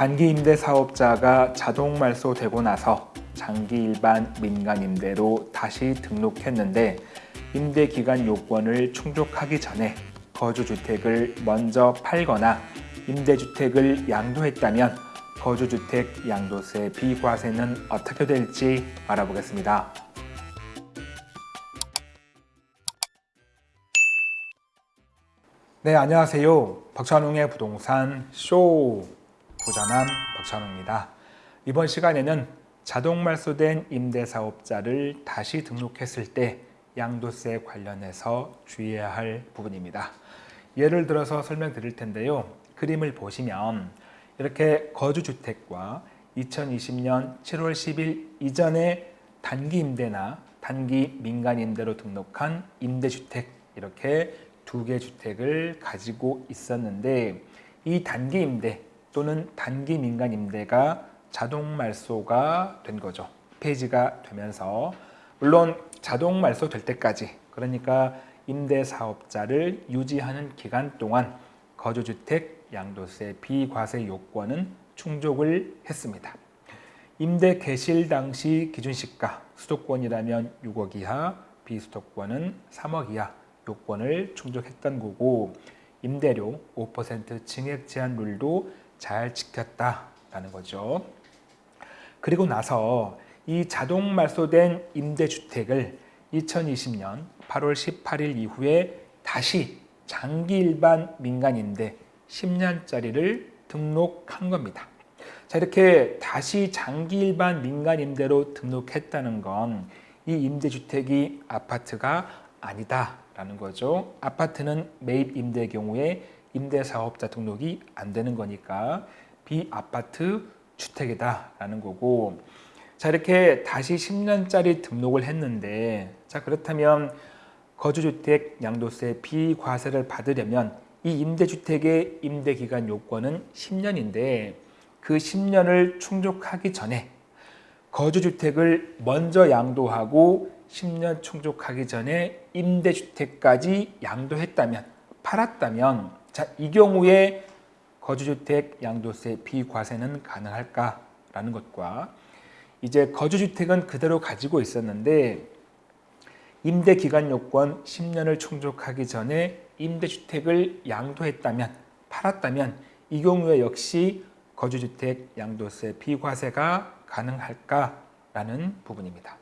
단기 임대 사업자가 자동 말소되고 나서 장기 일반 민간 임대로 다시 등록했는데 임대 기간 요건을 충족하기 전에 거주주택을 먼저 팔거나 임대주택을 양도했다면 거주주택 양도세 비과세는 어떻게 될지 알아보겠습니다. 네, 안녕하세요. 박찬웅의 부동산 쇼 부자남 박찬웅입니다. 이번 시간에는 자동 말소된 임대사업자를 다시 등록했을 때 양도세 관련해서 주의해야 할 부분입니다. 예를 들어서 설명드릴 텐데요. 그림을 보시면 이렇게 거주주택과 2020년 7월 10일 이전에 단기 임대나 단기 민간 임대로 등록한 임대주택 이렇게 두 개 주택을 가지고 있었는데 이 단기 임대 또는 단기 민간 임대가 자동 말소가 된 거죠. 폐지가 되면서 물론 자동 말소 될 때까지 그러니까 임대 사업자를 유지하는 기간 동안 거주주택 양도세 비과세 요건은 충족을 했습니다. 임대 개실 당시 기준시가 수도권이라면 6억 이하, 비수도권은 3억 이하 요건을 충족했던 거고 임대료 5% 증액 제한 룰도 잘 지켰다라는 거죠. 그리고 나서 이 자동 말소된 임대주택을 2020년 8월 18일 이후에 다시 장기 일반 민간 임대 10년짜리를 등록한 겁니다. 자 이렇게 다시 장기 일반 민간 임대로 등록했다는 건 이 임대주택이 아파트가 아니다라는 거죠. 아파트는 매입 임대 경우에 임대사업자 등록이 안 되는 거니까 비아파트 주택이다라는 거고. 자 이렇게 다시 10년짜리 등록을 했는데 자 그렇다면 거주주택 양도세 비과세를 받으려면 이 임대주택의 임대기간 요건은 10년인데 그 10년을 충족하기 전에 거주주택을 먼저 양도하고 10년 충족하기 전에 임대주택까지 양도했다면 팔았다면 자 이 경우에 거주주택 양도세 비과세는 가능할까라는 것과 이제 거주주택은 그대로 가지고 있었는데 임대기간 요건 10년을 충족하기 전에 임대주택을 양도했다면 팔았다면 이 경우에 역시 거주주택 양도세 비과세가 가능할까라는 부분입니다.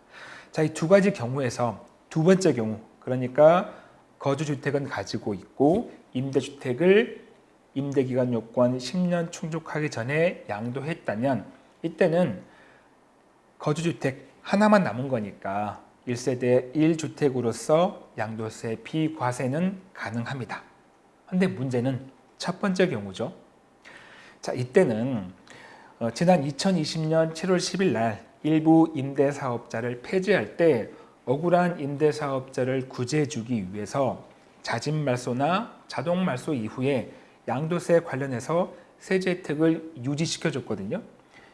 자, 이 두 가지 경우에서 두 번째 경우 그러니까 거주주택은 가지고 있고 임대주택을 임대기간 요건 10년 충족하기 전에 양도했다면 이때는 거주주택 하나만 남은 거니까 1세대 1주택으로서 양도세 비과세는 가능합니다. 근데 문제는 첫 번째 경우죠. 자, 이때는 어, 지난 2020년 7월 10일 날 일부 임대사업자를 폐지할 때 억울한 임대사업자를 구제해주기 위해서 자진 말소나 자동 말소 이후에 양도세 관련해서 세제 혜택을 유지시켜줬거든요.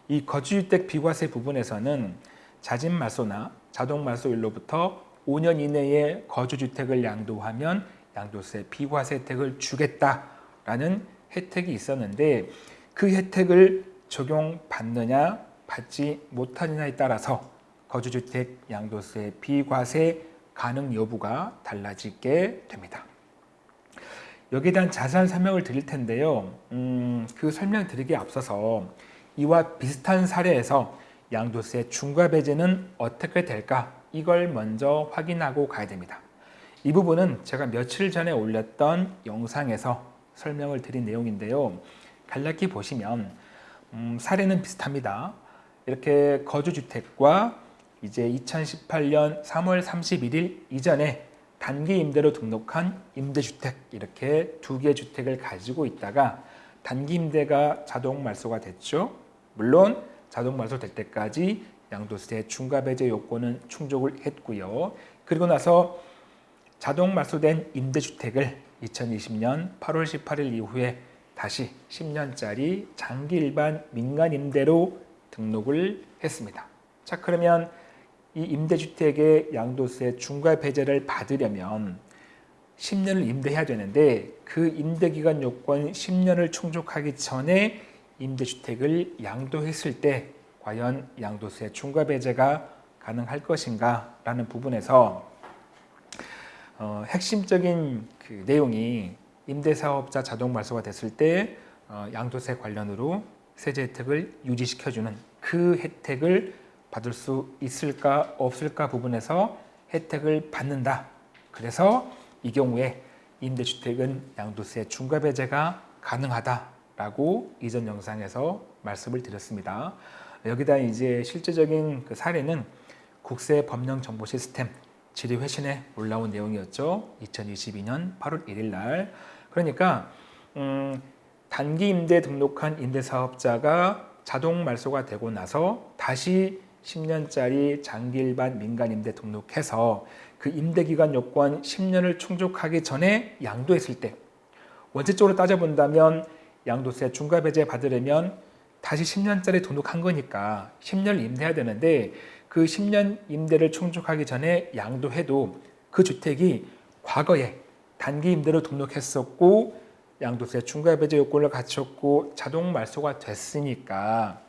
이 거주주택 비과세 부분에서는 자진 말소나 자동 말소일로부터 5년 이내에 거주주택을 양도하면 양도세 비과세 혜택을 주겠다라는 혜택이 있었는데 그 혜택을 적용받느냐 받지 못하느냐에 따라서 거주주택 양도세 비과세 가능 여부가 달라지게 됩니다. 여기에 대한 자세한 설명을 드릴 텐데요. 음, 그 설명 드리기에 앞서서 이와 비슷한 사례에서 양도세 중과 배제는 어떻게 될까? 이걸 먼저 확인하고 가야 됩니다. 이 부분은 제가 며칠 전에 올렸던 영상에서 설명을 드린 내용인데요. 간략히 보시면 음, 사례는 비슷합니다. 이렇게 거주주택과 이제 2018년 3월 31일 이전에 단기 임대로 등록한 임대주택 이렇게 두 개 주택을 가지고 있다가 단기 임대가 자동 말소가 됐죠. 물론 자동 말소 될 때까지 양도세 중과 배제 요건은 충족을 했고요. 그리고 나서 자동 말소된 임대주택을 2020년 8월 18일 이후에 다시 10년짜리 장기 일반 민간 임대로 등록을 했습니다. 자 그러면 이 임대주택의 양도세 중과 배제를 받으려면 10년을 임대해야 되는데 그 임대기간 요건 10년을 충족하기 전에 임대주택을 양도했을 때 과연 양도세 중과 배제가 가능할 것인가 라는 부분에서 어, 핵심적인 그 내용이 임대사업자 자동 말소가 됐을 때 어, 양도세 관련으로 세제 혜택을 유지시켜주는 그 혜택을 받을 수 있을까 없을까 부분에서 혜택을 받는다. 그래서 이 경우에 임대주택은 양도세 중과 배제가 가능하다라고 이전 영상에서 말씀을 드렸습니다. 여기다 이제 실제적인 그 사례는 국세 법령 정보 시스템 질의 회신에 올라온 내용이었죠. 2022년 8월 1일 날. 그러니까 음, 단기 임대 등록한 임대사업자가 자동 말소가 되고 나서 다시 10년짜리 장기 일반 민간 임대 등록해서 그 임대 기간 요건 10년을 충족하기 전에 양도했을 때 원칙적으로 따져본다면 양도세 중과 배제 받으려면 다시 10년짜리 등록한 거니까 10년을 임대해야 되는데 그 10년 임대를 충족하기 전에 양도해도 그 주택이 과거에 단기 임대로 등록했었고 양도세 중과 배제 요건을 갖췄고 자동 말소가 됐으니까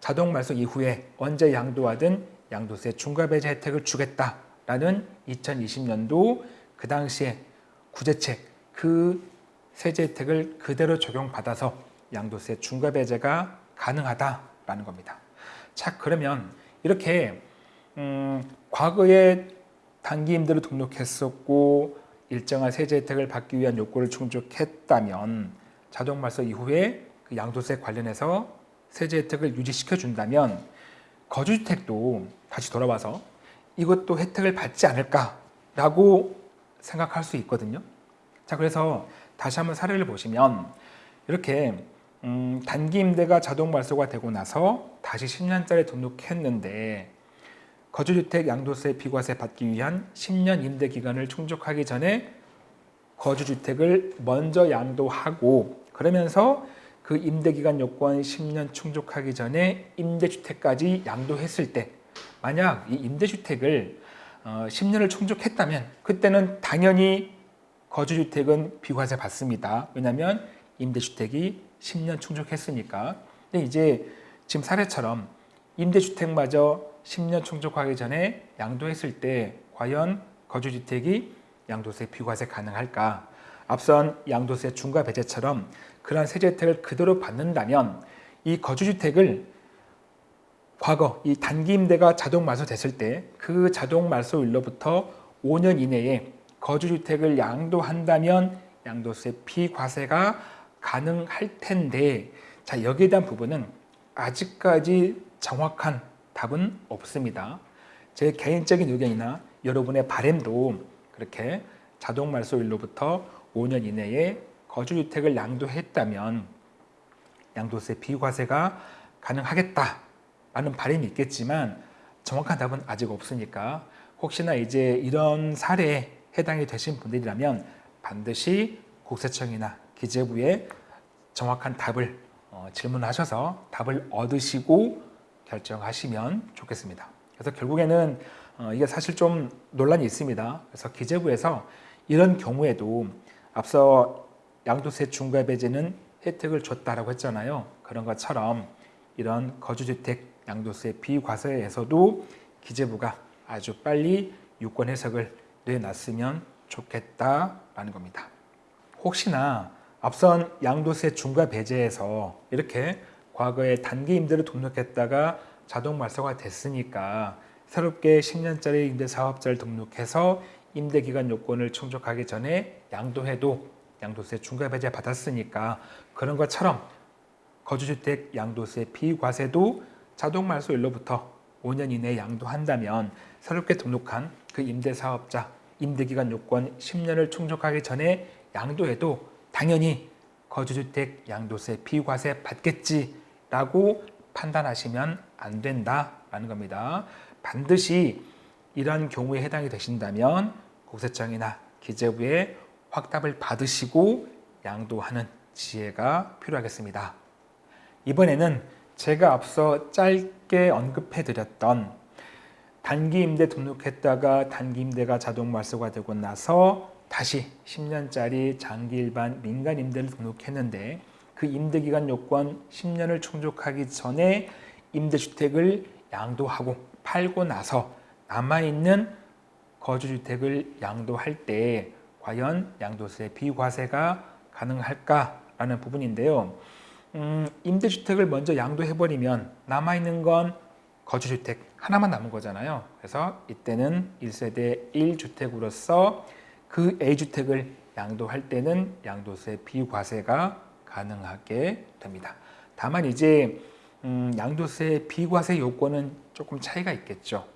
자동 말소 이후에 언제 양도하든 양도세 중과 배제 혜택을 주겠다라는 2020년도 그 당시에 구제책 그 세제 혜택을 그대로 적용받아서 양도세 중과 배제가 가능하다라는 겁니다. 자 그러면 이렇게 음, 과거에 단기 임대로 등록했었고 일정한 세제 혜택을 받기 위한 요건을 충족했다면 자동 말소 이후에 그 양도세 관련해서 세제 혜택을 유지시켜 준다면 거주주택도 다시 돌아와서 이것도 혜택을 받지 않을까라고 생각할 수 있거든요. 자 그래서 다시 한번 사례를 보시면 이렇게 음, 단기 임대가 자동 말소가 되고 나서 다시 10년짜리 등록했는데 거주주택 양도세 비과세 받기 위한 10년 임대 기간을 충족하기 전에 거주주택을 먼저 양도하고 그러면서 그 임대기간 요건 10년 충족하기 전에 임대주택까지 양도했을 때 만약 이 임대주택을 10년을 어, 충족했다면 그때는 당연히 거주주택은 비과세 받습니다. 왜냐하면 임대주택이 10년 충족했으니까. 근데 이제 지금 사례처럼 임대주택마저 10년 충족하기 전에 양도했을 때 과연 거주주택이 양도세 비과세 가능할까? 앞선 양도세 중과 배제처럼 그러한 세제 혜택을 그대로 받는다면 이 거주주택을 과거 이 단기 임대가 자동 말소됐을 때 그 자동 말소일로부터 5년 이내에 거주주택을 양도한다면 양도세 비과세가 가능할 텐데 자 여기에 대한 부분은 아직까지 정확한 답은 없습니다. 제 개인적인 의견이나 여러분의 바램도 그렇게 자동 말소일로부터 5년 이내에 거주주택을 양도했다면 양도세 비과세가 가능하겠다라는 바람이 있겠지만 정확한 답은 아직 없으니까 혹시나 이제 이런 사례에 해당이 되신 분들이라면 반드시 국세청이나 기재부에 정확한 답을 어, 질문하셔서 답을 얻으시고 결정하시면 좋겠습니다. 그래서 결국에는 어, 이게 사실 좀 논란이 있습니다. 그래서 기재부에서 이런 경우에도 앞서 양도세 중과 배제는 혜택을 줬다라고 했잖아요. 그런 것처럼 이런 거주주택 양도세 비과세에서도 기재부가 아주 빨리 유권 해석을 내놨으면 좋겠다라는 겁니다. 혹시나 앞선 양도세 중과 배제에서 이렇게 과거에 단기 임대를 등록했다가 자동 말소가 됐으니까 새롭게 10년짜리 임대사업자를 등록해서 임대기간 요건을 충족하기 전에 양도해도 양도세 중과 배제 받았으니까 그런 것처럼 거주주택 양도세 비과세도 자동 말소일로부터 5년 이내에 양도한다면 새롭게 등록한 그 임대사업자 임대기간 요건 10년을 충족하기 전에 양도해도 당연히 거주주택 양도세 비과세 받겠지라고 판단하시면 안 된다라는 겁니다. 반드시 이러한 경우에 해당이 되신다면 국세청이나 기재부에 확답을 받으시고 양도하는 지혜가 필요하겠습니다. 이번에는 제가 앞서 짧게 언급해 드렸던 단기 임대 등록했다가 단기 임대가 자동 말소가 되고 나서 다시 10년짜리 장기 일반 민간 임대를 등록했는데 그 임대기간 요건 10년을 충족하기 전에 임대주택을 양도하고 팔고 나서 남아있는 거주주택을 양도할 때 과연 양도세 비과세가 가능할까라는 부분인데요. 음, 임대주택을 먼저 양도해버리면 남아있는 건 거주주택 하나만 남은 거잖아요. 그래서 이때는 1세대 1주택으로서 그 A주택을 양도할 때는 양도세 비과세가 가능하게 됩니다. 다만 이제 음, 양도세 비과세 요건은 조금 차이가 있겠죠.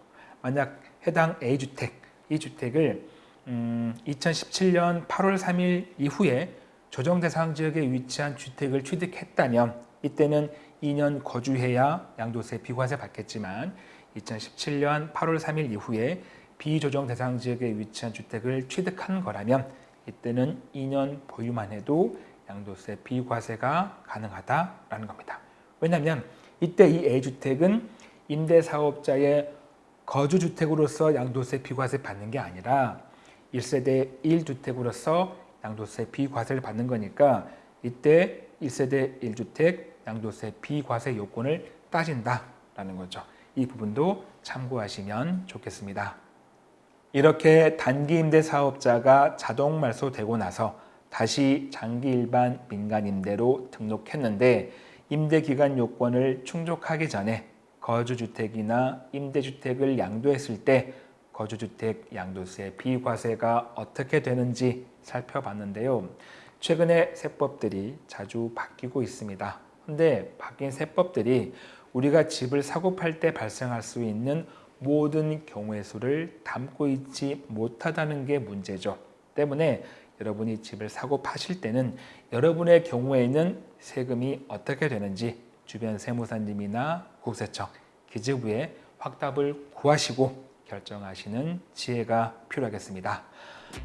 만약 해당 A주택, 이 주택을 음, 2017년 8월 3일 이후에 조정 대상 지역에 위치한 주택을 취득했다면 이때는 2년 거주해야 양도세 비과세 받겠지만 2017년 8월 3일 이후에 비조정 대상 지역에 위치한 주택을 취득한 거라면 이때는 2년 보유만 해도 양도세 비과세가 가능하다라는 겁니다. 왜냐하면 이때 이 A주택은 임대사업자의 거주주택으로서 양도세 비과세 받는 게 아니라 1세대 1주택으로서 양도세 비과세를 받는 거니까 이때 1세대 1주택 양도세 비과세 요건을 따진다라는 거죠. 이 부분도 참고하시면 좋겠습니다. 이렇게 단기 임대 사업자가 자동 말소되고 나서 다시 장기 일반 민간 임대로 등록했는데 임대 기간 요건을 충족하기 전에 거주주택이나 임대주택을 양도했을 때 거주주택 양도세 비과세가 어떻게 되는지 살펴봤는데요. 최근에 세법들이 자주 바뀌고 있습니다. 근데 바뀐 세법들이 우리가 집을 사고 팔 때 발생할 수 있는 모든 경우의 수를 담고 있지 못하다는 게 문제죠. 때문에 여러분이 집을 사고 파실 때는 여러분의 경우에는 세금이 어떻게 되는지 주변 세무사님이나 국세청, 기재부에 확답을 구하시고 결정하시는 지혜가 필요하겠습니다.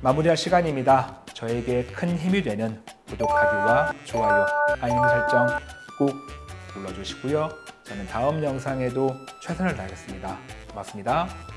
마무리할 시간입니다. 저에게 큰 힘이 되는 구독하기와 좋아요, 알림 설정 꼭 눌러주시고요. 저는 다음 영상에도 최선을 다하겠습니다. 고맙습니다.